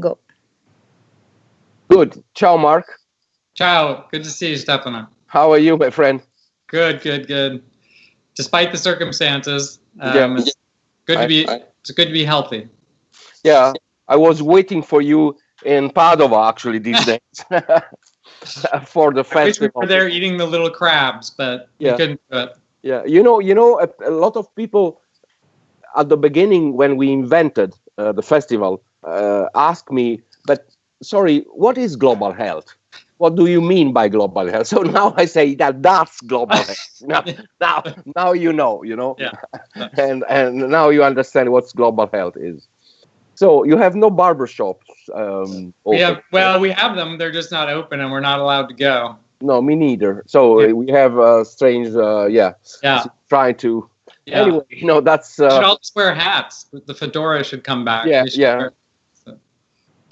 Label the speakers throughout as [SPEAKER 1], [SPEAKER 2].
[SPEAKER 1] go.
[SPEAKER 2] Good. Ciao, Mark.
[SPEAKER 3] Ciao. Good to see you, Stefano.
[SPEAKER 2] How are you, my friend?
[SPEAKER 3] Good, good, good. Despite the circumstances, um,
[SPEAKER 2] Yeah.
[SPEAKER 3] it's good to be.
[SPEAKER 2] I- I-
[SPEAKER 3] it's good to be healthy.
[SPEAKER 2] Yeah, I was waiting for you in Padova actually these days for the
[SPEAKER 3] I wish we
[SPEAKER 2] festival.
[SPEAKER 3] were there eating the little crabs, but
[SPEAKER 2] Yeah.
[SPEAKER 3] we couldn't do it.
[SPEAKER 2] Yeah, you know, you know, a, a lot of people at the beginning when we invented uh, the festival uh, asked me, "But sorry, what is global health? What do you mean by global health?" So now I say that that's global health. Now, now, now you know, you know,
[SPEAKER 3] Yeah.
[SPEAKER 2] and and now you understand what global health is. So you have no barber shops. Um,
[SPEAKER 3] We have well, we have them. They're just not open, and we're not allowed to go.
[SPEAKER 2] no, me neither. So
[SPEAKER 3] Yeah.
[SPEAKER 2] uh, we have uh, strange, uh, yeah,
[SPEAKER 3] Yeah.
[SPEAKER 2] trying to.
[SPEAKER 3] Yeah.
[SPEAKER 2] Anyway, you know that's.
[SPEAKER 3] we should
[SPEAKER 2] Uh,
[SPEAKER 3] all wear hats. The fedora should come back.
[SPEAKER 2] Yeah, yeah.
[SPEAKER 3] wear-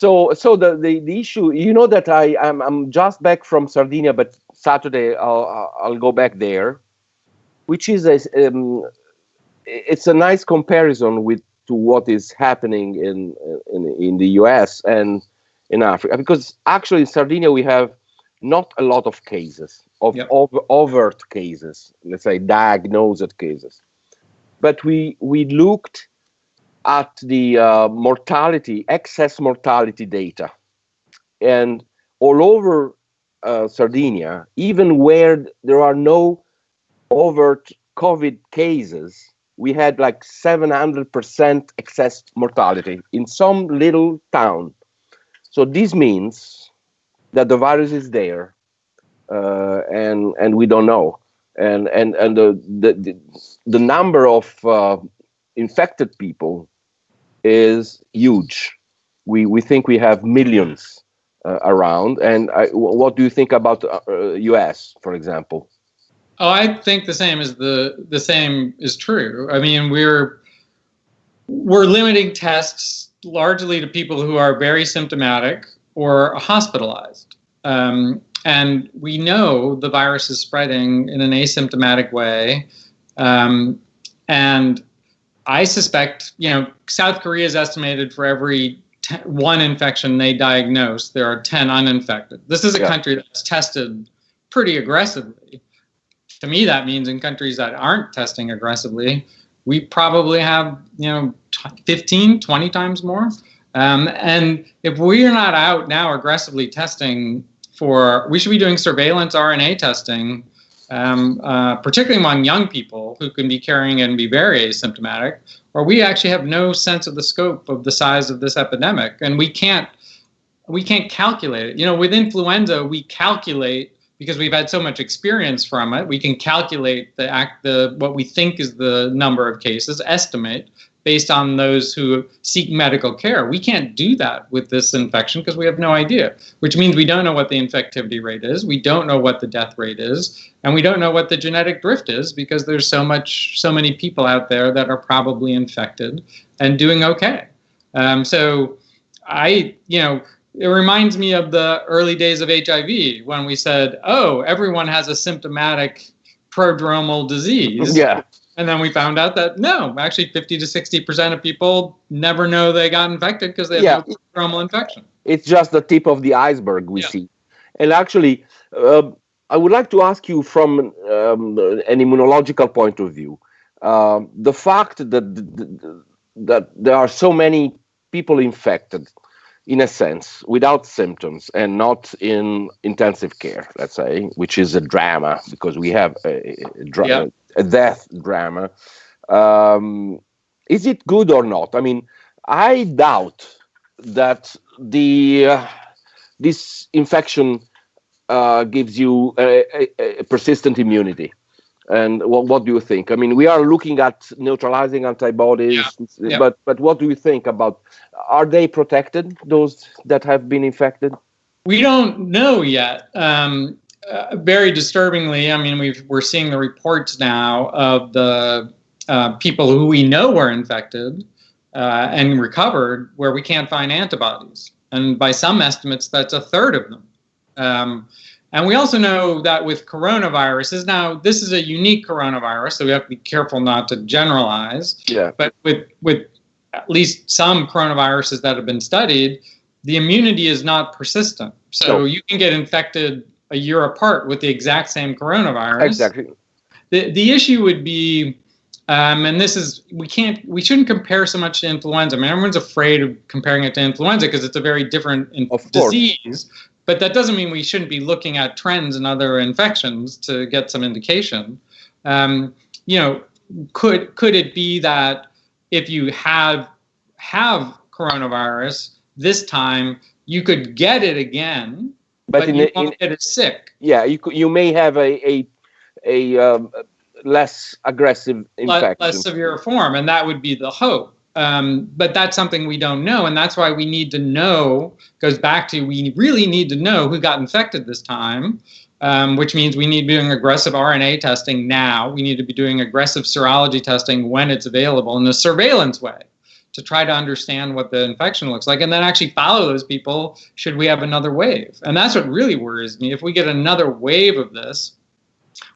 [SPEAKER 2] So, so the, the, the issue, you know, that I I'm, I'm just back from Sardinia, but Saturday I'll I'll- go back there, which is a um, it's a nice comparison with to what is happening in in in the U.S. and in Africa, because actually in Sardinia we have not a lot of cases of
[SPEAKER 3] Yep.
[SPEAKER 2] over, overt cases, let's say diagnosed cases, but we we looked at the uh, mortality, excess mortality data. And all over uh, Sardinia, even where there are no overt COVID cases, we had like 700% excess mortality in some little town. So this means that the virus is there, uh, and and we don't know, and and and the the the, number of uh, infected people is huge. We we think we have millions uh, around. And I, what do you think about uh, uh, U.S. for example?
[SPEAKER 3] Oh, I think the same is the the same is true. I mean, we're we're limiting tests largely to people who are very symptomatic or hospitalized. Um, and we know the virus is spreading in an asymptomatic way. Um, and I suspect, you know, South Korea is estimated for every te- one infection they diagnose, there are 10 uninfected. This is a
[SPEAKER 2] Yeah.
[SPEAKER 3] country that's tested pretty aggressively. To me, that means in countries that aren't testing aggressively, we probably have, you know, t- 15, 20 times more. Um, and if we are not out now aggressively testing for, we should be doing surveillance RNA testing, um, uh, particularly among young people who can be carrying and be very asymptomatic, or we actually have no sense of the scope of the size of this epidemic, and we can't we can't calculate it. You know, with influenza, we calculate because we've had so much experience from it. We can calculate the act the what we think is the number of cases, estimate based on those who seek medical care. We can't do that with this infection because we have no idea, which means we don't know what the infectivity rate is, we don't know what the death rate is, and we don't know what the genetic drift is because there's so much so many people out there that are probably infected and doing okay. Um, so I, you know, it reminds me of the early days of HIV when we said, "Oh, everyone has a symptomatic prodromal disease."
[SPEAKER 2] Yeah,
[SPEAKER 3] And then we found out that no, actually 50 to 60% of people never know they got infected because they have
[SPEAKER 2] Yeah.
[SPEAKER 3] no infection.
[SPEAKER 2] it's just the tip of the iceberg we
[SPEAKER 3] Yeah.
[SPEAKER 2] see. And actually, uh, I would like to ask you from um, an immunological point of view, um, the fact that that there are so many people infected, in a sense, without symptoms and not in intensive care, let's say, which is a drama because we have a, a, dra-
[SPEAKER 3] Yeah.
[SPEAKER 2] A death drama. Um, is it good or not? I mean, I doubt that the uh, this infection uh, gives you a, a, a persistent immunity. And what, what do you think? I mean, we are looking at neutralizing antibodies,
[SPEAKER 3] Yeah.
[SPEAKER 2] but but what do you think about? Are they protected? Those that have been infected?
[SPEAKER 3] We don't know yet. Um, uh, very disturbingly, I mean, we've, we're seeing the reports now of the uh, people who we know were infected uh, and recovered where we can't find antibodies. And by some estimates, that's a third of them. Um, and we also know that with coronaviruses, now this is a unique coronavirus, so we have to be careful not to generalize.
[SPEAKER 2] Yeah.
[SPEAKER 3] But with with at least some coronaviruses that have been studied, the immunity is not persistent. So
[SPEAKER 2] No.
[SPEAKER 3] you can get infected a year apart with the exact same coronavirus.
[SPEAKER 2] Exactly.
[SPEAKER 3] The the issue would be, um, and this is we can't we shouldn't compare so much to influenza. I mean, everyone's afraid of comparing it to influenza because it's a very different disease. But that doesn't mean we shouldn't be looking at trends in other infections to get some indication. Um, you know, could could it be that if you have have coronavirus this time, you could get it again,
[SPEAKER 2] But,
[SPEAKER 3] but,
[SPEAKER 2] in,
[SPEAKER 3] you
[SPEAKER 2] the- in
[SPEAKER 3] won't get sick.
[SPEAKER 2] yeah, you you may have a a, a um, less aggressive infection.
[SPEAKER 3] less severe form, and that would be the hope. Um, but that's something we don't know, and that's why we need to know. Goes back to we really need to know who got infected this time, um, which means we need to be doing aggressive RNA testing now. We need to be doing aggressive serology testing when it's available in a surveillance way to try to understand what the infection looks like, and then actually follow those people should we have another wave. And that's what really worries me. If we get another wave of this,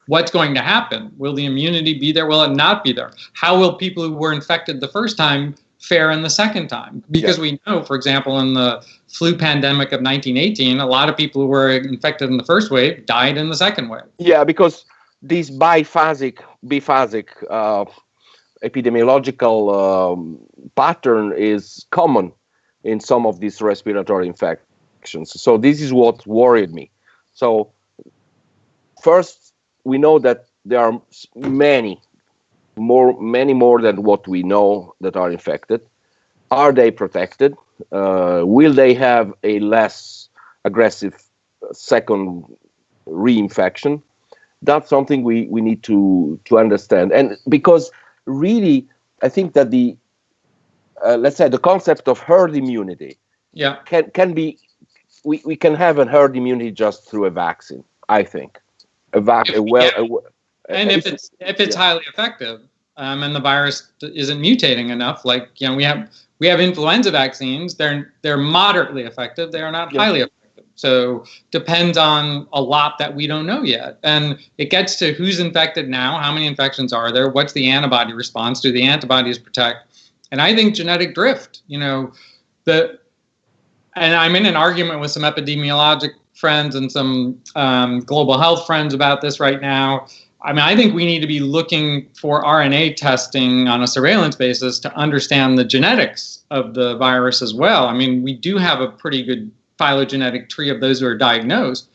[SPEAKER 3] what's going to happen? Will the immunity be there? Will it not be there? How will people who were infected the first time fare in the second time? Because we know, for example, in the flu pandemic of 1918, a lot of people who were infected in the first wave died in the second wave.
[SPEAKER 2] Yeah, because this biphasic, biphasic uh, epidemiological um, pattern is common in some of these respiratory infections. So this is what worried me. So first, we know that there are many more, many more than what we know that are infected. Are they protected? Uh, will they have a less aggressive second reinfection? that's something we, we need to to understand and because really i think that the uh, let's say the concept of herd immunity
[SPEAKER 3] Yeah.
[SPEAKER 2] can can be we, we can have a herd immunity just through a vaccine i think a vac a well a, w-
[SPEAKER 3] And if
[SPEAKER 2] a-
[SPEAKER 3] it's if it's
[SPEAKER 2] yeah.
[SPEAKER 3] highly effective, um, and the virus isn't mutating enough, like you know, we have we have influenza vaccines. They're they're moderately effective. They are not
[SPEAKER 2] Yeah.
[SPEAKER 3] highly effective. So depends on a lot that we don't know yet, and it gets to who's infected now, how many infections are there, what's the antibody response, do the antibodies protect, and I think genetic drift. You know, the and I'm in an argument with some epidemiologic friends and some um, global health friends about this right now. I mean, I think we need to be looking for RNA testing on a surveillance basis to understand the genetics of the virus as well. I mean, we do have a pretty good phylogenetic tree of those who are diagnosed,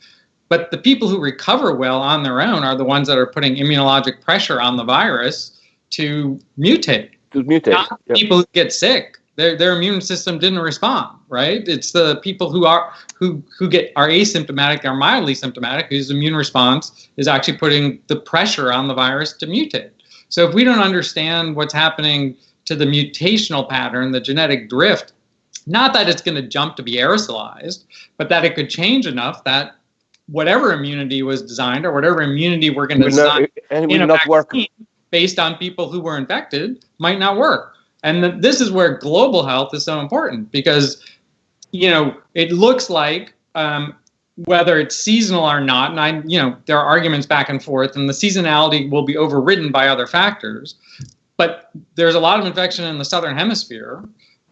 [SPEAKER 3] but the people who recover well on their own are the ones that are putting immunologic pressure on the virus to mutate
[SPEAKER 2] to mutate
[SPEAKER 3] not
[SPEAKER 2] yeah.
[SPEAKER 3] people who get sick. Their their immune system didn't respond, right? It's the people who are who who get are asymptomatic or mildly symptomatic whose immune response is actually putting the pressure on the virus to mutate. So if we don't understand what's happening to the mutational pattern, the genetic drift, not that it's going to jump to be aerosolized, but that it could change enough that whatever immunity was designed or whatever immunity we're going to design
[SPEAKER 2] not,
[SPEAKER 3] in a
[SPEAKER 2] not work
[SPEAKER 3] based on people who were infected might not work. And th- this is where global health is so important because, you know, it looks like um, whether it's seasonal or not, and I, you know, there are arguments back and forth, and the seasonality will be overridden by other factors. But there's a lot of infection in the southern hemisphere.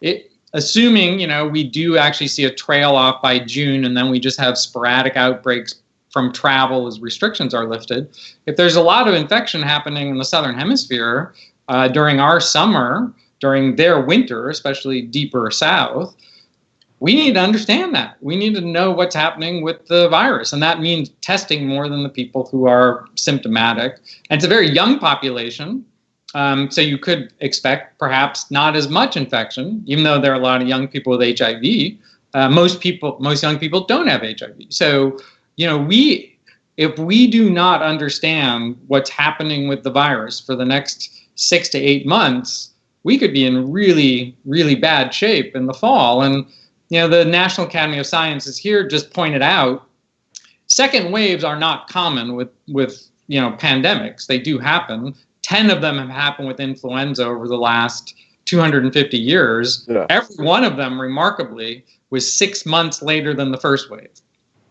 [SPEAKER 3] It, assuming, you know, we do actually see a trail off by June, and then we just have sporadic outbreaks from travel as restrictions are lifted. If there's a lot of infection happening in the southern hemisphere uh, during our summer, during their winter, especially deeper south, we need to understand that. We need to know what's happening with the virus. And that means testing more than the people who are symptomatic. And it's a very young population. Um, so you could expect perhaps not as much infection, even though there are a lot of young people with HIV. Uh, most people, most young people don't have HIV. So, you know, we, if we do not understand what's happening with the virus for the next six to eight months, we could be in really, really bad shape in the fall. And you know, the National Academy of Sciences here just pointed out second waves are not common with with you know pandemics. They do happen. Ten of them have happened with influenza over the last 250 years.
[SPEAKER 2] Yeah.
[SPEAKER 3] Every one of them, remarkably, was six months later than the first wave.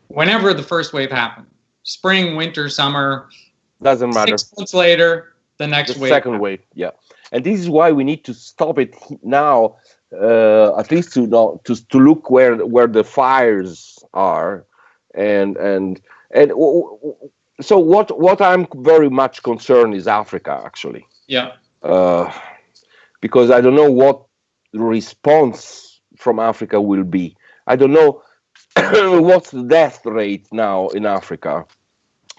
[SPEAKER 3] Whenever the first wave happened, spring, winter, summer,
[SPEAKER 2] doesn't matter
[SPEAKER 3] six months later, the next
[SPEAKER 2] the
[SPEAKER 3] wave.
[SPEAKER 2] second wave yeah and this is why we need to stop it now uh, at least to know to to look where where the fires are, and and and so what what I'm very much concerned is Africa actually.
[SPEAKER 3] Yeah.
[SPEAKER 2] Uh, because I don't know what response from Africa will be. I don't know what's the death rate now in Africa.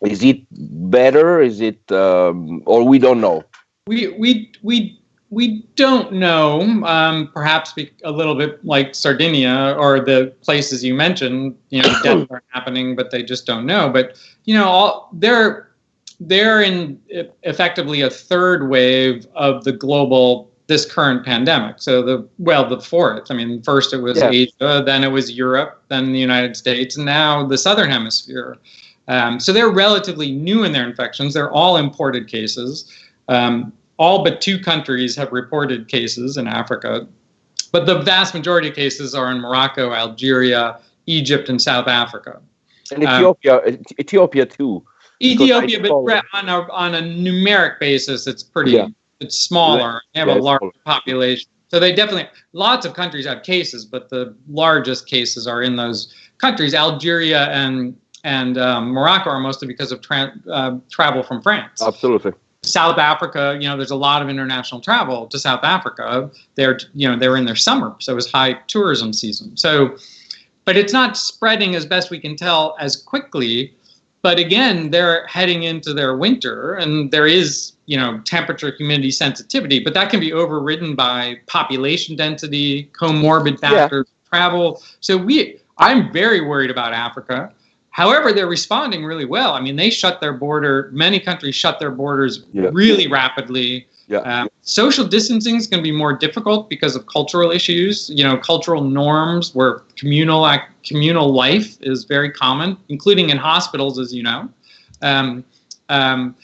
[SPEAKER 2] Is it better? Is it um, or we don't know?
[SPEAKER 3] We we we we don't know. Um, perhaps a little bit like Sardinia or the places you mentioned. You know, deaths are happening, but they just don't know. But you know, all they're they're in effectively a third wave of the global this current pandemic. So the well, the fourth. I mean, first it was yeah. Asia, then it was Europe, then the United States, and now the Southern Hemisphere. Um, so they're relatively new in their infections. They're all imported cases. Um, all but two countries have reported cases in Africa, but the vast majority of cases are in Morocco, Algeria, Egypt, and South Africa.
[SPEAKER 2] And Ethiopia, um, Ethiopia too.
[SPEAKER 3] Ethiopia, but on a on a numeric basis, it's pretty. Yeah it's smaller. They have a large population. So they definitely, lots of countries have cases, but the largest cases are in those countries. Algeria and and um, Morocco are mostly because of tra- uh, travel from France.
[SPEAKER 2] Absolutely.
[SPEAKER 3] South Africa, you know, there's a lot of international travel to South Africa. They're, you know, they're in their summer, so it's high tourism season. So, but it's not spreading as best we can tell as quickly but again, they're heading into their winter, and there is, you know, temperature, humidity sensitivity, but that can be overridden by population density, comorbid factors, yeah. travel. So we, I'm very worried about Africa. However, they're responding really well. I mean, they shut their border. Many countries shut their borders yeah. really rapidly.
[SPEAKER 2] Yeah. Um,
[SPEAKER 3] social distancing is going to be more difficult because of cultural issues. You know, cultural norms where communal communal life is very common, including in hospitals, as you know. Um, um,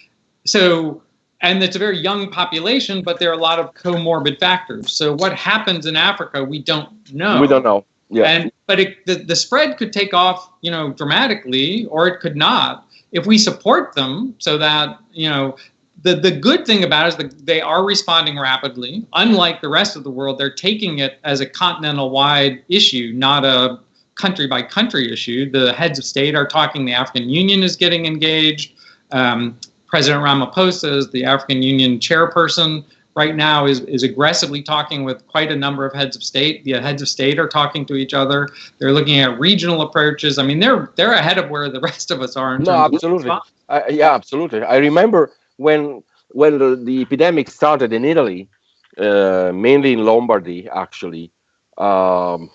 [SPEAKER 3] so, and it's a very young population, but there are a lot of comorbid factors. So, what happens in Africa, we don't know.
[SPEAKER 2] We don't know. Yeah.
[SPEAKER 3] And but it, the the spread could take off, you know, dramatically, or it could not if we support them so that you know the, the good thing about it is that they are responding rapidly. Unlike the rest of the world, they're taking it as a continental wide issue, not a country by country issue. The heads of state are talking, the African Union is getting engaged. Um, President Ramaphosa is the African Union chairperson right now is, is aggressively talking with quite a number of heads of state. The heads of state are talking to each other. They're looking at regional approaches. I mean, they're they're ahead of where the rest of us are.
[SPEAKER 2] no, absolutely. Uh, yeah, absolutely. I remember when when the, the epidemic started in Italy, uh, mainly in Lombardy, actually, um,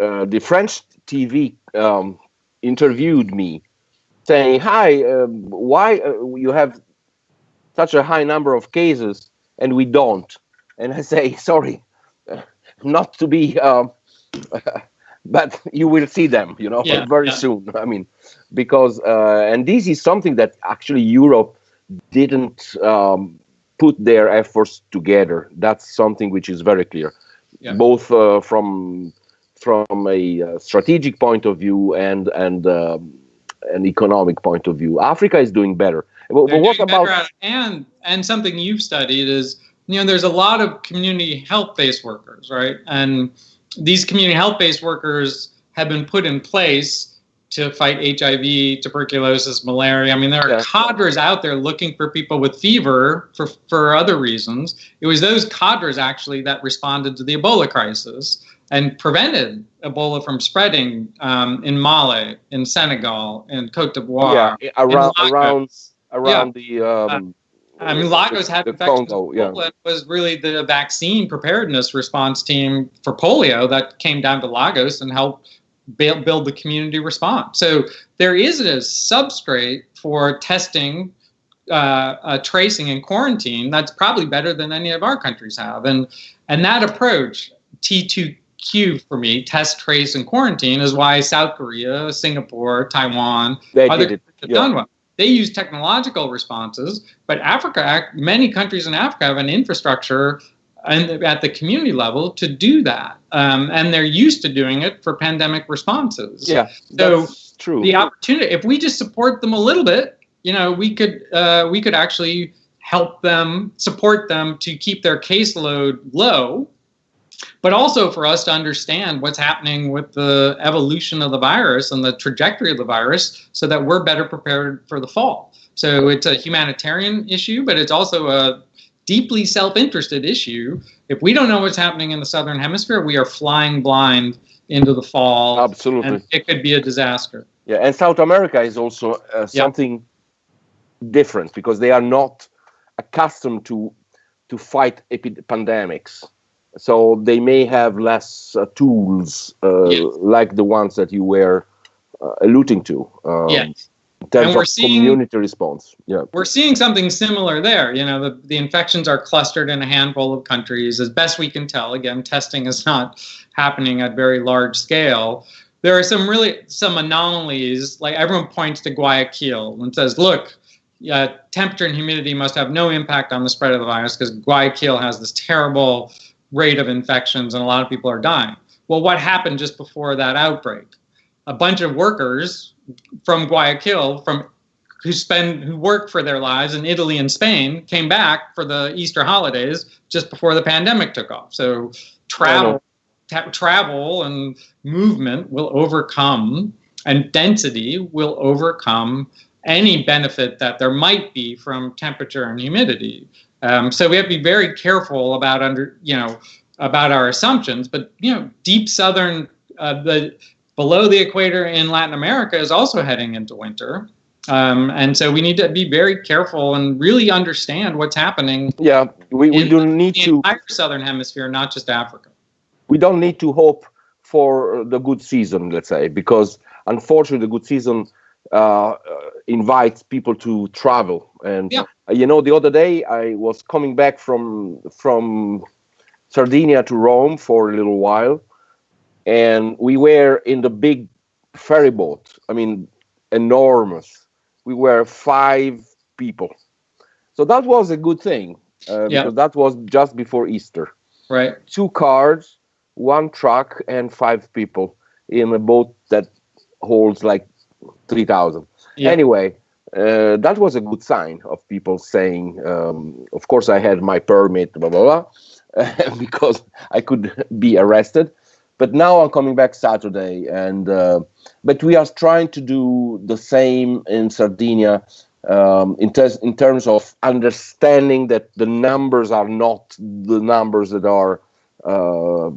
[SPEAKER 2] uh, the French TV um, interviewed me, saying, "Hi, um, why uh, you have such a high number of cases and we don't?" And I say, "Sorry, not to be." Um, but you will see them, you know, yeah, very yeah. soon. I mean, because uh, and this is something that actually Europe didn't um, put their efforts together. That's something which is very clear, yeah. both uh, from from a uh, strategic point of view and and um, an economic point of view. Africa is doing better.
[SPEAKER 3] What about and and something you've studied is you know there's a lot of community health based workers, right? And these community health based workers have been put in place to fight HIV, tuberculosis, malaria. I mean, there are yeah. cadres out there looking for people with fever for, for other reasons. It was those cadres actually that responded to the Ebola crisis and prevented Ebola from spreading um, in Mali, in Senegal, in Cote d'Ivoire.
[SPEAKER 2] Yeah, around around around yeah. the. Um,
[SPEAKER 3] uh, I mean, Lagos had infections. Congo, yeah. was really the vaccine preparedness response team for polio that came down to Lagos and helped build the community response. So there is a substrate for testing, uh, uh, tracing, and quarantine that's probably better than any of our countries have. And and that approach, T2Q for me, test, trace, and quarantine, is why South Korea, Singapore, Taiwan,
[SPEAKER 2] they other countries have yeah. done well.
[SPEAKER 3] They use technological responses, but Africa, many countries in Africa have an infrastructure and at the community level to do that. Um, and they're used to doing it for pandemic responses.
[SPEAKER 2] Yeah, so true.
[SPEAKER 3] The opportunity, if we just support them a little bit, you know, we could uh, we could actually help them support them to keep their caseload low but also for us to understand what's happening with the evolution of the virus and the trajectory of the virus so that we're better prepared for the fall. So it's a humanitarian issue, but it's also a deeply self-interested issue. If we don't know what's happening in the southern hemisphere, we are flying blind into the fall.
[SPEAKER 2] Absolutely.
[SPEAKER 3] And it could be a disaster.
[SPEAKER 2] Yeah, and South America is also uh, something different because they are not accustomed to to fight pandemics so they may have less uh, tools uh, yes. like the ones that you were uh, alluding to.
[SPEAKER 3] Um, yes.
[SPEAKER 2] In terms of seeing, community response. Yeah.
[SPEAKER 3] We're seeing something similar there. You know, the, the infections are clustered in a handful of countries, as best we can tell. Again, testing is not happening at very large scale. There are some really some anomalies. Like everyone points to Guayaquil and says, "Look, yeah, temperature and humidity must have no impact on the spread of the virus because Guayaquil has this terrible rate of infections and a lot of people are dying. Well, what happened just before that outbreak? A bunch of workers from Guayaquil, from who spend who work for their lives in Italy and Spain, came back for the Easter holidays just before the pandemic took off. So travel, travel and movement will overcome, and density will overcome any benefit that there might be from temperature and humidity. Um, so we have to be very careful about under you know about our assumptions. But you know, deep southern uh, the below the equator in Latin America is also heading into winter. Um, and so we need to be very careful and really understand what's happening.
[SPEAKER 2] Yeah, we, we do need to
[SPEAKER 3] entire southern hemisphere, not just Africa.
[SPEAKER 2] We don't need to hope for the good season, let's say, because unfortunately, the good season uh, invites people to travel. And yeah. you know, the other day I was coming back from from Sardinia to Rome for a little while, and we were in the big ferry boat. I mean, enormous. We were five people, so that was a good thing. Uh, yeah. because that was just before Easter.
[SPEAKER 3] Right.
[SPEAKER 2] Two cars, one truck, and five people in a boat that holds like 3,000. Yeah. Anyway, uh, that was a good sign of people saying, um, of course, I had my permit, blah, blah, blah, because I could be arrested. But now I'm coming back Saturday, and uh, but we are trying to do the same in Sardinia um, in, ter- in terms of understanding that the numbers are not the numbers that are uh,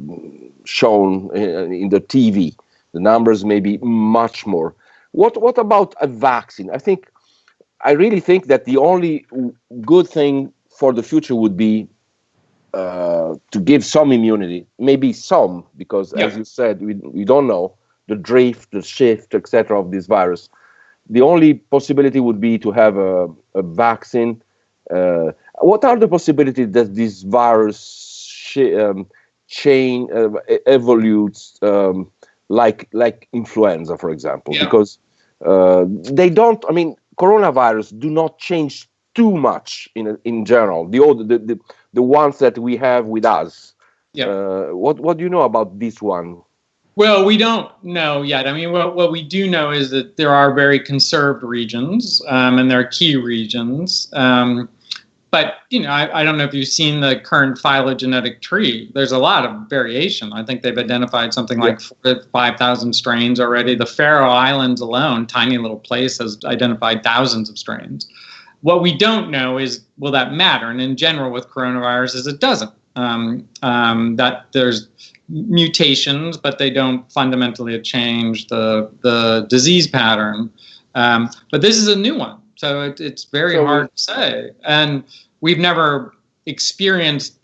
[SPEAKER 2] shown in, in the TV. The numbers may be much more. What what about a vaccine? I think I really think that the only good thing for the future would be uh, to give some immunity, maybe some, because yeah. as you said, we, we don't know the drift, the shift, etc. of this virus. The only possibility would be to have a, a vaccine. Uh, what are the possibilities that this virus um, chain uh, evolutes um, like like influenza, for example? Yeah. Because uh, they don't. I mean, coronavirus do not change too much in in general. The old the the, the ones that we have with us. Yeah. Uh, what what do you know about this one?
[SPEAKER 3] Well, we don't know yet. I mean, what, what we do know is that there are very conserved regions, um, and there are key regions. Um, but you know, I, I, don't know if you've seen the current phylogenetic tree. There's a lot of variation. I think they've identified something like yeah. 5,000 strains already. The Faroe Islands alone, tiny little place, has identified thousands of strains. What we don't know is will that matter? And in general, with coronaviruses, it doesn't. Um, um, that there's mutations, but they don't fundamentally change the the disease pattern. Um, but this is a new one. So it, it's very so hard to say. And we've never experienced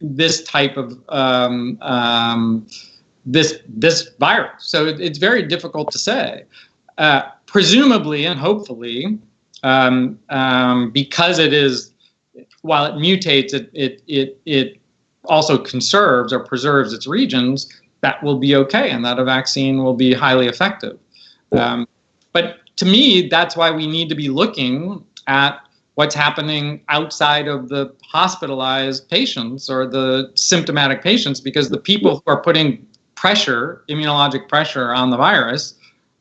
[SPEAKER 3] this type of um, um, this this virus. So it, it's very difficult to say. Uh, presumably and hopefully, um, um because it is while it mutates, it it it it also conserves or preserves its regions. That will be okay, and that a vaccine will be highly effective. Um, but to me, that's why we need to be looking at what's happening outside of the hospitalized patients or the symptomatic patients because the people who are putting pressure, immunologic pressure on the virus,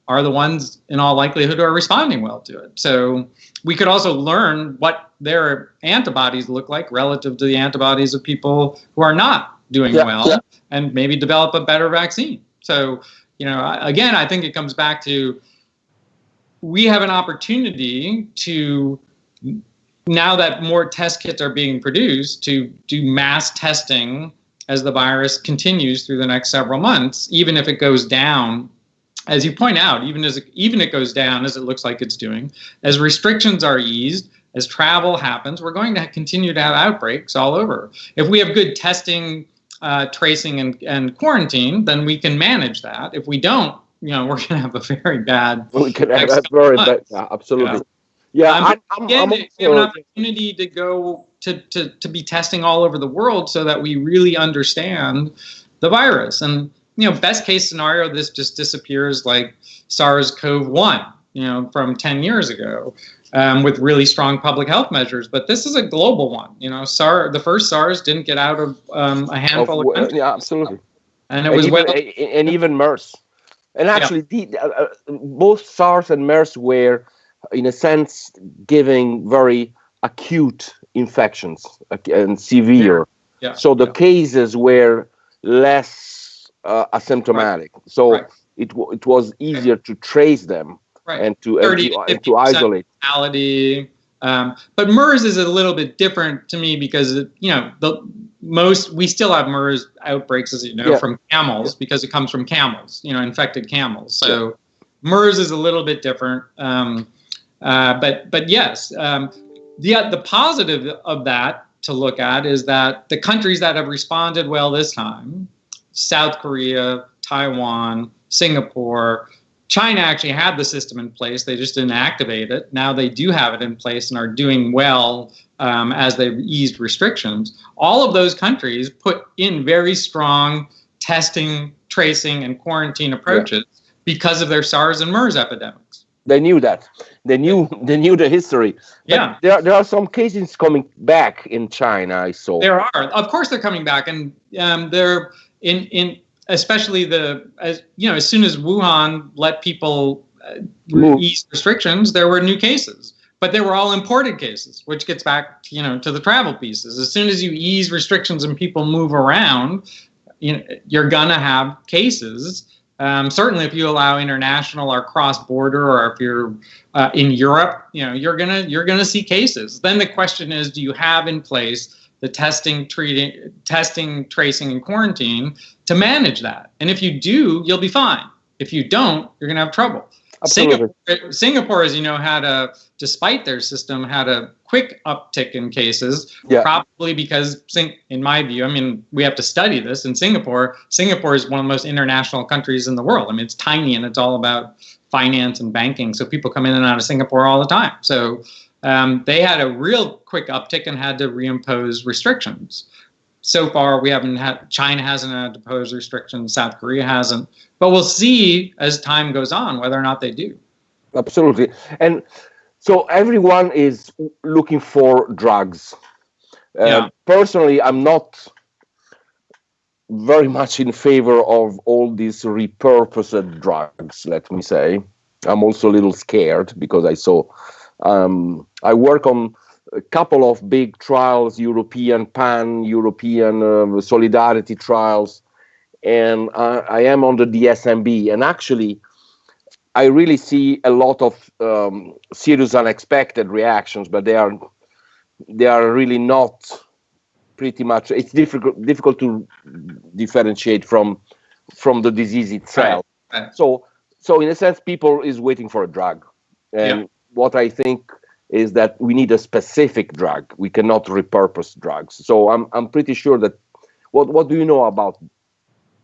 [SPEAKER 3] are the ones in all likelihood who are responding well to it. So we could also learn what their antibodies look like relative to the antibodies of people who are not doing
[SPEAKER 2] Yeah,
[SPEAKER 3] well
[SPEAKER 2] yeah.
[SPEAKER 3] and maybe develop a better vaccine. So, you know, again, I think it comes back to we have an opportunity to now that more test kits are being produced to do mass testing as the virus continues through the next several months even if it goes down as you point out even as it, even it goes down as it looks like it's doing as restrictions are eased as travel happens we're going to continue to have outbreaks all over if we have good testing uh, tracing and, and quarantine then we can manage that if we don't you know we're going to have a very bad
[SPEAKER 2] We can have that very bad. Yeah, absolutely. Yeah, I'm, I'm,
[SPEAKER 3] again,
[SPEAKER 2] I'm
[SPEAKER 3] we have an opportunity to go to, to, to be testing all over the world so that we really understand the virus. And, you know, best case scenario, this just disappears like SARS-CoV-1, you know, from 10 years ago um, with really strong public health measures. But this is a global one. You know, SARS, the first SARS didn't get out of um, a handful of,
[SPEAKER 2] of-
[SPEAKER 3] countries.
[SPEAKER 2] yeah, absolutely.
[SPEAKER 3] And it
[SPEAKER 2] and
[SPEAKER 3] was
[SPEAKER 2] even,
[SPEAKER 3] well,
[SPEAKER 2] and even MERS. And actually, the, uh, uh, both SARS and MERS were, in a sense, giving very acute infections and severe.
[SPEAKER 3] Yeah,
[SPEAKER 2] So the
[SPEAKER 3] yeah.
[SPEAKER 2] cases were less uh, asymptomatic. So
[SPEAKER 3] Right.
[SPEAKER 2] it w- it was easier to trace them
[SPEAKER 3] right.
[SPEAKER 2] and to and
[SPEAKER 3] 30
[SPEAKER 2] to,
[SPEAKER 3] to
[SPEAKER 2] and to isolate.
[SPEAKER 3] mortality. Um, but MERS is a little bit different to me because you know the most we still have MERS outbreaks, as you know,
[SPEAKER 2] Yeah.
[SPEAKER 3] from camels because it comes from camels, you know, infected camels. So MERS is a little bit different. Um, uh, but but yes, um, the the positive of that to look at is that the countries that have responded well this time, South Korea, Taiwan, Singapore, China actually had the system in place. They just didn't activate it. Now they do have it in place and are doing well um, as they've eased restrictions. All of those countries put in very strong testing, tracing, and quarantine approaches because of their SARS and MERS epidemics.
[SPEAKER 2] They knew that. They knew they knew the history. But
[SPEAKER 3] Yeah.
[SPEAKER 2] There, there are some cases coming back in China. I saw.
[SPEAKER 3] There are, of course, they're coming back, and um, they're in in especially the as you know as soon as Wuhan let people uh, ease restrictions, there were new cases, but they were all imported cases, which gets back you know to the travel pieces. As soon as you ease restrictions and people move around, you know, you're gonna have cases. Um, certainly, if you allow international or cross-border, or if you're uh, in Europe, you know you're gonna you're gonna see cases. Then the question is, do you have in place the testing, treating, testing, tracing, and quarantine to manage that? And if you do, you'll be fine. If you don't, you're gonna have trouble.
[SPEAKER 2] Absolutely.
[SPEAKER 3] Singapore, Singapore, as you know, had a despite their system had a quick uptick in cases,
[SPEAKER 2] Yeah.
[SPEAKER 3] probably because, in my view, I mean, we have to study this. In Singapore, Singapore is one of the most international countries in the world. I mean, it's tiny and it's all about finance and banking, so people come in and out of Singapore all the time. So um, they had a real quick uptick and had to reimpose restrictions. So far, we haven't had China hasn't had to pose restrictions, South Korea hasn't, but we'll see as time goes on whether or not they do.
[SPEAKER 2] Absolutely. And so everyone is looking for drugs. Uh,
[SPEAKER 3] Yeah.
[SPEAKER 2] Personally, I'm not very much in favor of all these repurposed drugs, let me say. I'm also a little scared because I saw, um, I work on a couple of big trials, European, pan European uh, solidarity trials, and I, I am on the DSMB. And actually, I really see a lot of um, serious unexpected reactions, but they are they are really not pretty much. It's difficult difficult to differentiate from from the disease itself.
[SPEAKER 3] Right, right.
[SPEAKER 2] So so in a sense, people is waiting for a drug, and
[SPEAKER 3] Yeah.
[SPEAKER 2] what I think is that we need a specific drug. We cannot repurpose drugs. So I'm I'm pretty sure that. What what do you know about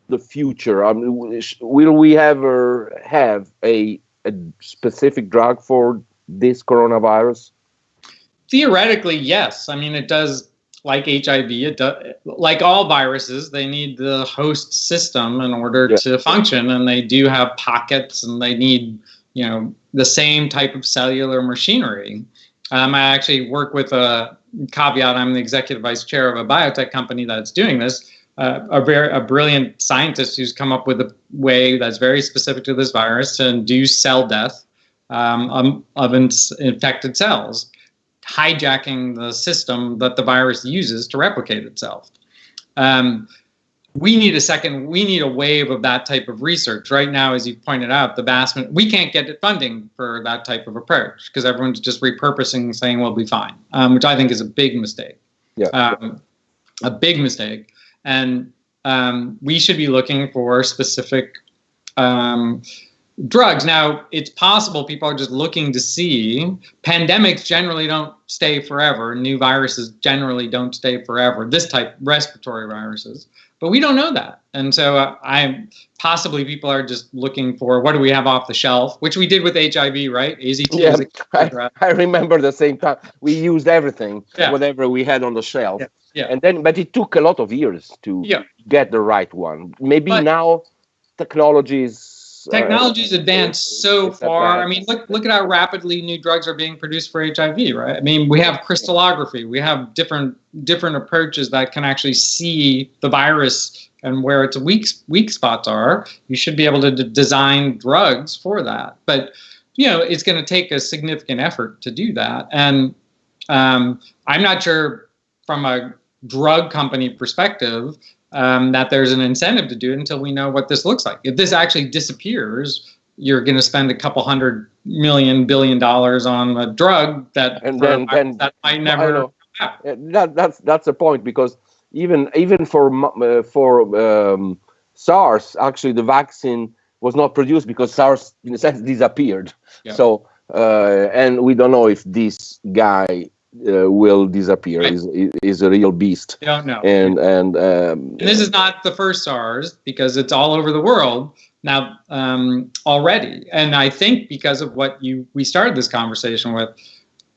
[SPEAKER 2] the future? I mean, will we ever have a a specific drug for this coronavirus?
[SPEAKER 3] Theoretically, yes. I mean, it does like HIV. It does like all viruses. They need the host system in order
[SPEAKER 2] Yeah.
[SPEAKER 3] to function, and they do have pockets, and they need you know the same type of cellular machinery. Um, I actually work with a caveat. I'm the executive vice chair of a biotech company that's doing this. Uh, a very a brilliant scientist who's come up with a way that's very specific to this virus to induce cell death um, um, of in- infected cells hijacking the system that the virus uses to replicate itself. Um, we need a second we need a wave of that type of research. Right now as you pointed out the vast we can't get funding for that type of approach because everyone's just repurposing and saying we'll be fine um, which i think is a big mistake.
[SPEAKER 2] Yeah,
[SPEAKER 3] um, a big mistake and um, we should be looking for specific um, drugs. Now, it's possible people are just looking to see. Pandemics generally don't stay forever. New viruses generally don't stay forever. This type, respiratory viruses, but we don't know that. And so, uh, I possibly people are just looking for what do we have off the shelf, which we did with HIV, right? AZT.
[SPEAKER 2] Yeah, I, I, remember the same time we used everything,
[SPEAKER 3] yeah.
[SPEAKER 2] whatever we had on the shelf.
[SPEAKER 3] Yeah. Yeah.
[SPEAKER 2] And then, but it took a lot of years to
[SPEAKER 3] yeah.
[SPEAKER 2] get the right one. Maybe
[SPEAKER 3] but,
[SPEAKER 2] now technologies
[SPEAKER 3] technology's advanced so far. I mean, look look at how rapidly new drugs are being produced for HIV, right? I mean, we have crystallography, we have different different approaches that can actually see the virus and where its weak weak spots are. You should be able to d- design drugs for that, but you know, it's going to take a significant effort to do that, and um, I'm not sure from a drug company perspective um, that there's an incentive to do it until we know what this looks like. If this actually disappears, you're going to spend a couple hundred million billion dollars on a drug that
[SPEAKER 2] and then, then
[SPEAKER 3] that might never.
[SPEAKER 2] That, that's that's the point because even even for uh, for um, SARS, actually the vaccine was not produced because SARS, in a sense, disappeared.
[SPEAKER 3] Yeah.
[SPEAKER 2] So uh, and we don't know if this guy uh, will disappear. Right. Is is a real beast.
[SPEAKER 3] Don't know.
[SPEAKER 2] And and, um,
[SPEAKER 3] and this is not the first SARS because it's all over the world now um, already. And I think because of what you we started this conversation with,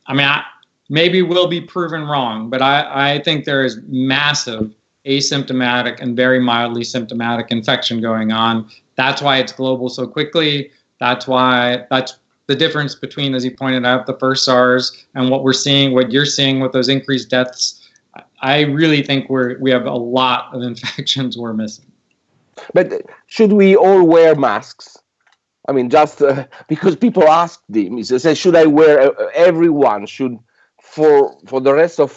[SPEAKER 3] I mean, I, maybe we'll be proven wrong, but I I think there is massive asymptomatic and very mildly symptomatic infection going on. That's why it's global so quickly. That's why that's the difference between, as you pointed out, the first SARS and what we're seeing, what you're seeing with those increased deaths, I really think we're we have a lot of infections we're missing.
[SPEAKER 2] But should we all wear masks? I mean, just uh, because people ask them, he says, should I wear? Uh, everyone should, for for the rest of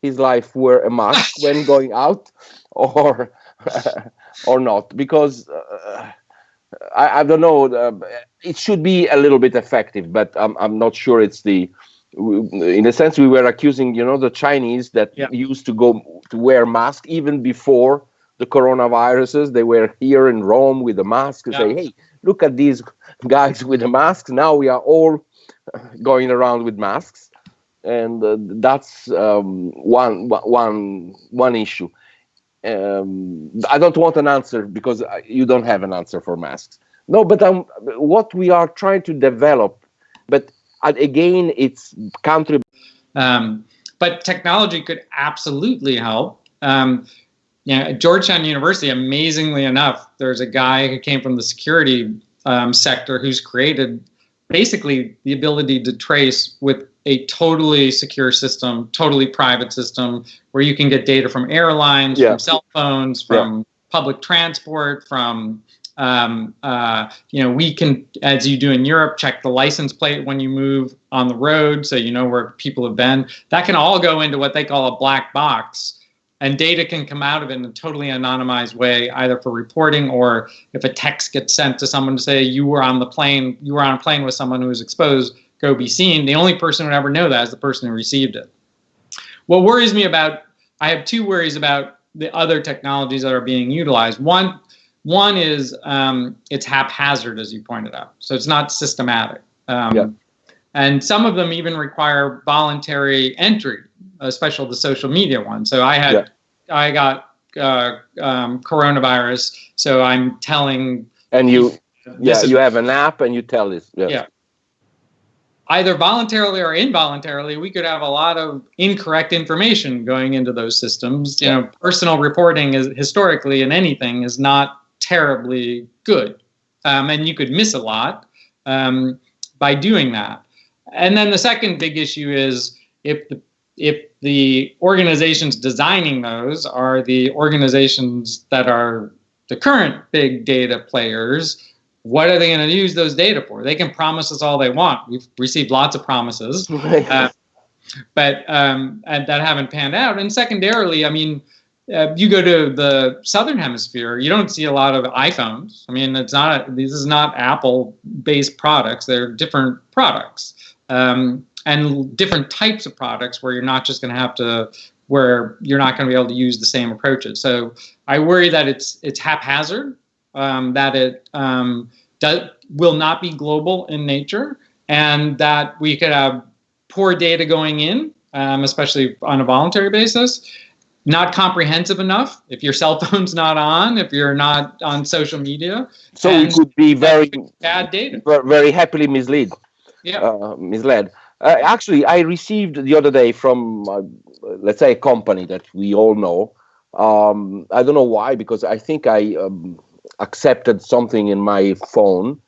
[SPEAKER 2] his life, wear a mask when going out, or or not? Because. I, I don't know. Uh, it should be a little bit effective, but I'm I'm not sure it's the. In a sense, we were accusing, you know, the Chinese that
[SPEAKER 3] yeah.
[SPEAKER 2] used to go to wear masks even before the coronaviruses. They were here in Rome with a mask and
[SPEAKER 3] yeah.
[SPEAKER 2] say, "Hey, look at these guys with the masks." Now we are all going around with masks, and uh, that's um, one one one issue um, I don't want an answer because you don't have an answer for masks. No, but um, what we are trying to develop, but again, it's country.
[SPEAKER 3] Um, but technology could absolutely help. Um, yeah, Georgetown University, amazingly enough, there's a guy who came from the security um, sector who's created basically the ability to trace with a totally secure system, totally private system, where you can get data from airlines,
[SPEAKER 2] yeah.
[SPEAKER 3] from cell phones, from
[SPEAKER 2] yeah.
[SPEAKER 3] public transport, from um, uh, you know, we can, as you do in Europe, check the license plate when you move on the road, so you know where people have been. That can all go into what they call a black box, and data can come out of it in a totally anonymized way, either for reporting or if a text gets sent to someone to say you were on the plane, you were on a plane with someone who was exposed go be seen. The only person who would ever know that is the person who received it. What worries me about, I have two worries about the other technologies that are being utilized. One, one is um, it's haphazard, as you pointed out, so it's not systematic. Um,
[SPEAKER 2] yeah.
[SPEAKER 3] And some of them even require voluntary entry, especially the social media one. So I had,
[SPEAKER 2] yeah.
[SPEAKER 3] I got uh, um, coronavirus, so I'm telling.
[SPEAKER 2] And you, yeah, you have an app and you tell this.
[SPEAKER 3] Yeah either voluntarily or involuntarily, we could have a lot of incorrect information going into those systems. You know, personal reporting is historically in anything is not terribly good, um, and you could miss a lot um, by doing that. And then the second big issue is if the if the organizations designing those are the organizations that are the current big data players what are they going to use those data for? They can promise us all they want. We've received lots of promises, uh, but um, and that haven't panned out. And secondarily, I mean, uh, you go to the southern hemisphere, you don't see a lot of iPhones. I mean, it's not a, this is not Apple-based products; they're different products um, and different types of products where you're not just going to have to where you're not going to be able to use the same approaches. So I worry that it's it's haphazard, um, that it um, does, will not be global in nature, and that we could have poor data going in, um, especially on a voluntary basis, not comprehensive enough. If your cell phone's not on if you're not on social media
[SPEAKER 2] so we could be very
[SPEAKER 3] bad data.
[SPEAKER 2] very happily misled yeah. uh, misled. Uh, actually i received the other day from uh, let's say a company that we all know. Um, i don't know why because i think i um, accepted something in my phone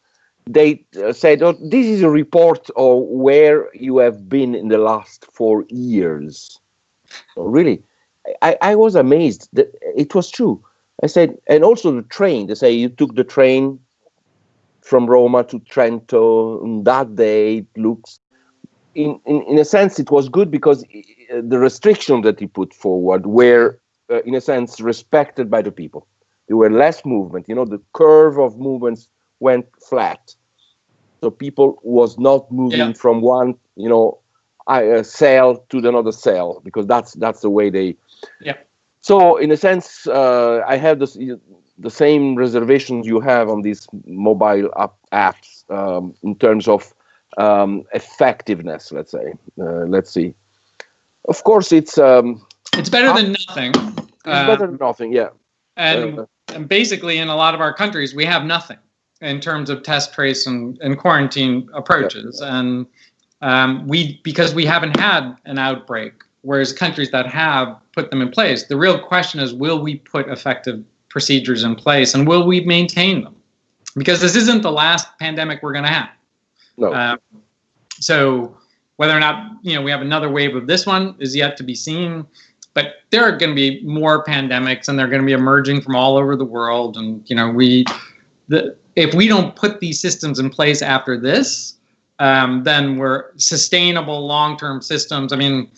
[SPEAKER 2] they uh, said oh, this is a report of where you have been in the last four years really I, I was amazed that it was true. I said, and also the train. They say you took the train from Roma to Trento and that day. It looks, in, in, in a sense, it was good because uh, the restrictions that he put forward were, uh, in a sense, respected by the people. There were less movement. You know, the curve of movements went flat. So people was not moving yeah. from one, you know, uh, cell to the another cell because that's that's the way they
[SPEAKER 3] yeah.
[SPEAKER 2] So in a sense, uh, I have this, the same reservations you have on these mobile app apps um, in terms of um, effectiveness. Let's say. Uh, let's see. Of course, it's um,
[SPEAKER 3] it's better than nothing.
[SPEAKER 2] It's better than nothing. Yeah.
[SPEAKER 3] And, uh, and basically, in a lot of our countries, we have nothing in terms of test, trace, and, and quarantine approaches. Yeah. And um, we because we haven't had an outbreak whereas countries that have put them in place, the real question is will we put effective procedures in place and will we maintain them? Because this isn't the last pandemic we're going to have.
[SPEAKER 2] No. Um,
[SPEAKER 3] so whether or not you know we have another wave of this one is yet to be seen. But there are going to be more pandemics, and they're going to be emerging from all over the world. And you know, we, the if we don't put these systems in place after this, um, then we're sustainable long-term systems. I mean,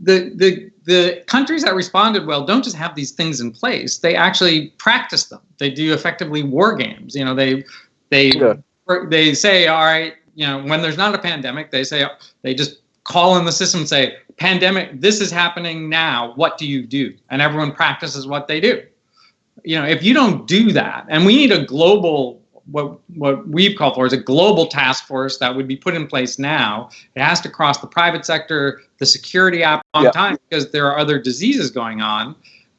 [SPEAKER 3] the, the, the countries that responded well don't just have these things in place, they actually practice them. They do effectively war games. You know, they, they, yeah. they say, all right, you know, when there's not a pandemic, they say, they just call in the system and say, pandemic, this is happening now, what do you do? And everyone practices what they do. You know, if you don't do that, and we need a global what what we've called for is a global task force that would be put in place now. It has to cross the private sector, the security app on time because there are other diseases going on.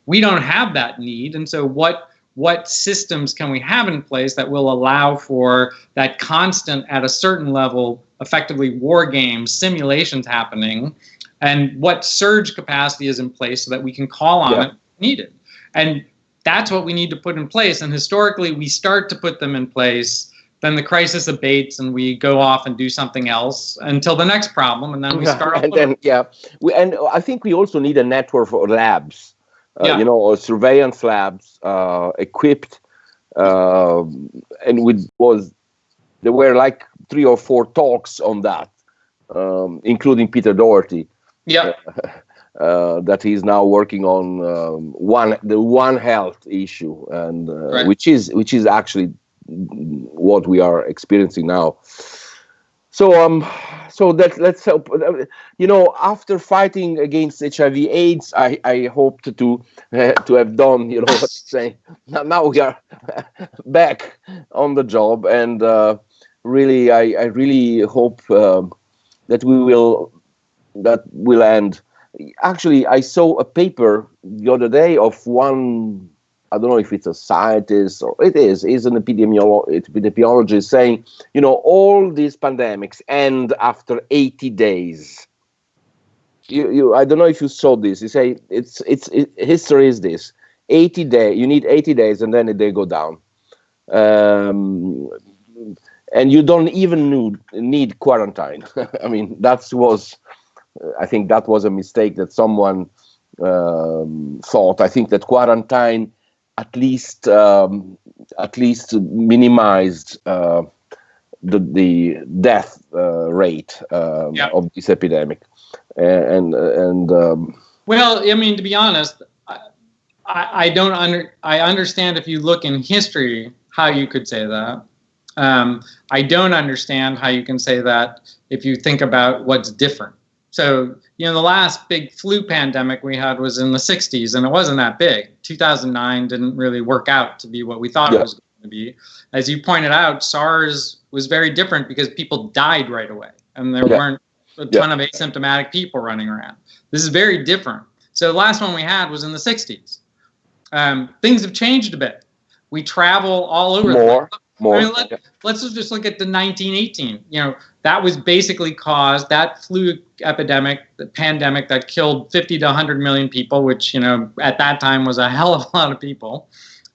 [SPEAKER 3] We don't have that need, and so what what systems can we have in place that will allow for that constant at a certain level effectively war games simulations happening and what surge capacity is in place so that we can call on yeah. it needed and that's what we need to put in place. And historically, we start to put them in place. Then the crisis abates, and we go off and do something else until the next problem, and then we start.
[SPEAKER 2] and then, yeah, we, and I think we also need a network of labs. Uh, yeah. You know, surveillance labs uh, equipped, uh, and with was there were like three or four talks on that, um, including Peter Doherty.
[SPEAKER 3] Yeah.
[SPEAKER 2] uh, that he's now working on um, one the one health issue and uh, right. which is which is actually what we are experiencing now so um so that let's hope you know after fighting against hiv aids i i hoped to uh, to have done you know what saying now, now we are back on the job and uh, really i i really hope um, that we will that will end actually, I saw a paper the other day of one. I don't know if it's a scientist or it is. Is an epidemiolo- epidemiologist saying, you know, all these pandemics end after 80 days. You, you, I don't know if you saw this. You say it's it's it, history is this: 80 day. You need 80 days, and then they go down. Um, and you don't even need, need quarantine. I mean, that was I think that was a mistake that someone um, thought. I think that quarantine at least um, at least minimized uh, the the death uh, rate uh, yeah. of this epidemic, and and um,
[SPEAKER 3] well, I mean, to be honest, I, I don't under I understand if you look in history how you could say that. Um, I don't understand how you can say that if you think about what's different. So, you know, the last big flu pandemic we had was in the 60s, and it wasn't that big. 2009 didn't really work out to be what we thought yeah. it was going to be. As you pointed out, SARS was very different because people died right away, and there yeah. weren't a ton yeah. of asymptomatic people running around. This is very different. So, the last one we had was in the 60s. Um, things have changed a bit. We travel all over.
[SPEAKER 2] More. More. I mean,
[SPEAKER 3] let, us just look at the 1918. You know, that was basically caused that flu epidemic, the pandemic that killed 50 to 100 million people, which you know at that time was a hell of a lot of people.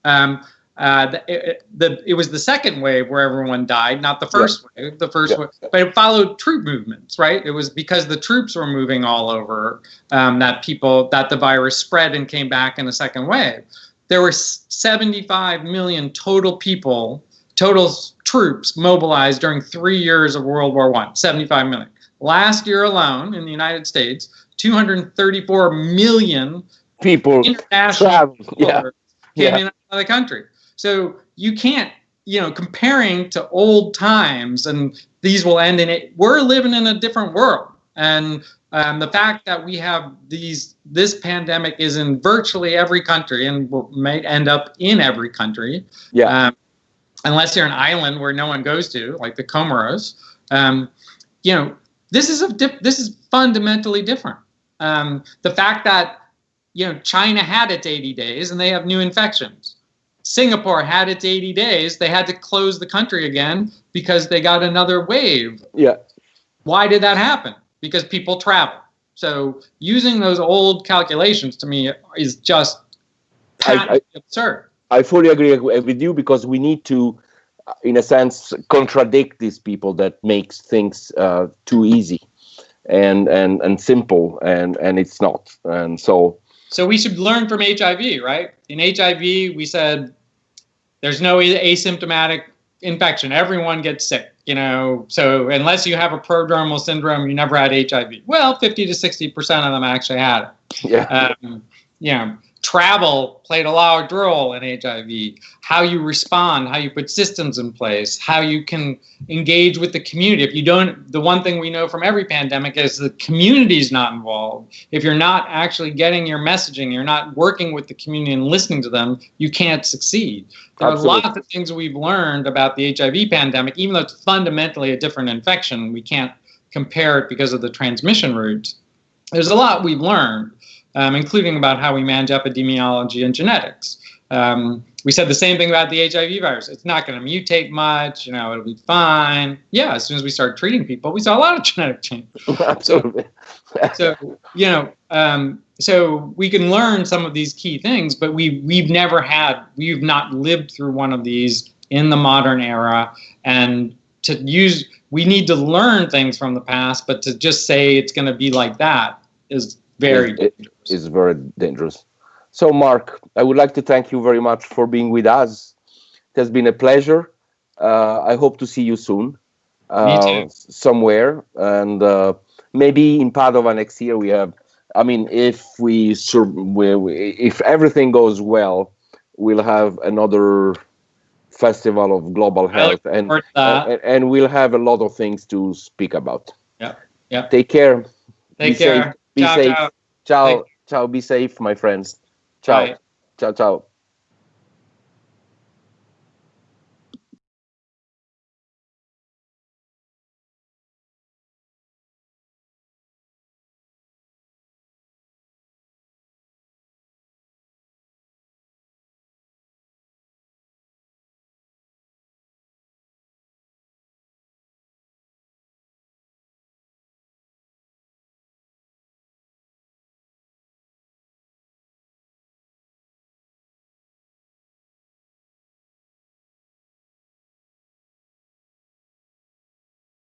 [SPEAKER 3] Um, uh, the, it, the, it was the second wave where everyone died, not the first yeah. wave. The first yeah. wave, but it followed troop movements, right? It was because the troops were moving all over um, that people that the virus spread and came back in the second wave. There were 75 million total people total troops mobilized during three years of World War One, 75 million. Last year alone in the United States, 234 million
[SPEAKER 2] people
[SPEAKER 3] international yeah. came yeah. in out of the country. So you can't, you know, comparing to old times, and these will end in it. We're living in a different world, and um, the fact that we have these, this pandemic is in virtually every country, and will, may end up in every country.
[SPEAKER 2] Yeah. Um,
[SPEAKER 3] unless you're an island where no one goes to, like the Comoros, um, you know, this is a dip, this is fundamentally different. Um, the fact that you know China had its 80 days and they have new infections. Singapore had its 80 days. They had to close the country again because they got another wave.
[SPEAKER 2] Yeah.
[SPEAKER 3] Why did that happen? Because people travel. So using those old calculations to me is just I, I, absurd.
[SPEAKER 2] I fully agree with you because we need to, in a sense, contradict these people that makes things uh, too easy and and and simple, and and it's not. And so.
[SPEAKER 3] So we should learn from HIV, right? In HIV, we said there's no asymptomatic infection. Everyone gets sick, you know. So unless you have a prodromal syndrome, you never had HIV. Well, 50 to 60 percent of them actually had it.
[SPEAKER 2] Yeah.
[SPEAKER 3] Um, know, travel played a large role in HIV. How you respond, how you put systems in place, how you can engage with the community. If you don't, the one thing we know from every pandemic is the community is not involved. If you're not actually getting your messaging, you're not working with the community and listening to them, you can't succeed. There Absolutely. are lots of things we've learned about the HIV pandemic, even though it's fundamentally a different infection. We can't compare it because of the transmission routes. There's a lot we've learned um, including about how we manage epidemiology and genetics. Um, we said the same thing about the HIV virus. It's not going to mutate much. You know, it'll be fine. Yeah, as soon as we start treating people, we saw a lot of genetic change.
[SPEAKER 2] Absolutely.
[SPEAKER 3] so, you know, um, so we can learn some of these key things, but we we've never had, we've not lived through one of these in the modern era, and to use, we need to learn things from the past, but to just say it's going to be like that is very
[SPEAKER 2] it, is very dangerous. So, Mark, I would like to thank you very much for being with us. It has been a pleasure. Uh, I hope to see you soon.
[SPEAKER 3] Uh,
[SPEAKER 2] somewhere, and uh, maybe in Padova next year. We have. I mean, if we, we if everything goes well, we'll have another festival of global health, and, and and we'll have a lot of things to speak about.
[SPEAKER 3] Yeah. Yeah.
[SPEAKER 2] Take care.
[SPEAKER 3] Take Be care. Safe.
[SPEAKER 2] Be ciao, safe. Ciao. Ciao. Ciao. Be safe, my friends. Ciao. Bye. Ciao. Ciao.